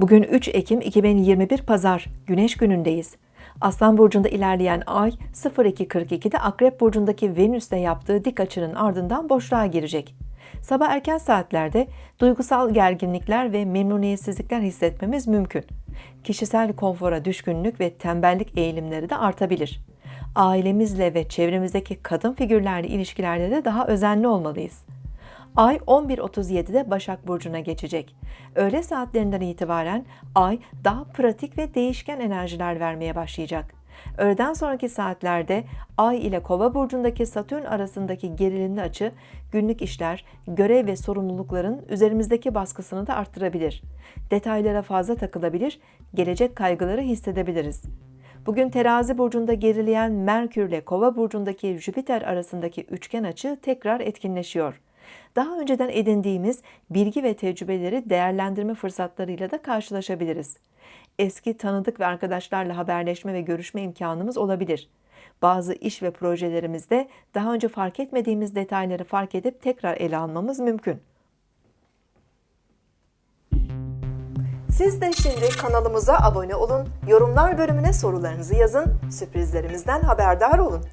Bugün 3 Ekim 2021 Pazar, Güneş günündeyiz. Aslan Burcu'nda ilerleyen ay 02.42'de Akrep Burcu'ndaki Venüs'te yaptığı dik açının ardından boşluğa girecek. Sabah erken saatlerde duygusal gerginlikler ve memnuniyetsizlikler hissetmemiz mümkün. Kişisel konfora düşkünlük ve tembellik eğilimleri de artabilir. Ailemizle ve çevremizdeki kadın figürlerle ilişkilerde de daha özenli olmalıyız. Ay 11.37'de Başak Burcu'na geçecek. Öğle saatlerinden itibaren Ay daha pratik ve değişken enerjiler vermeye başlayacak. Öğleden sonraki saatlerde Ay ile Kova burcundaki Satürn arasındaki gerilimli açı günlük işler, görev ve sorumlulukların üzerimizdeki baskısını da arttırabilir. Detaylara fazla takılabilir, gelecek kaygıları hissedebiliriz. Bugün Terazi burcunda gerileyen Merkür ile Kova burcundaki Jüpiter arasındaki üçgen açı tekrar etkinleşiyor. Daha önceden edindiğimiz bilgi ve tecrübeleri değerlendirme fırsatlarıyla da karşılaşabiliriz. Eski tanıdık ve arkadaşlarla haberleşme ve görüşme imkanımız olabilir. Bazı iş ve projelerimizde daha önce fark etmediğimiz detayları fark edip tekrar ele almamız mümkün. Siz de şimdi kanalımıza abone olun, yorumlar bölümüne sorularınızı yazın, sürprizlerimizden haberdar olun.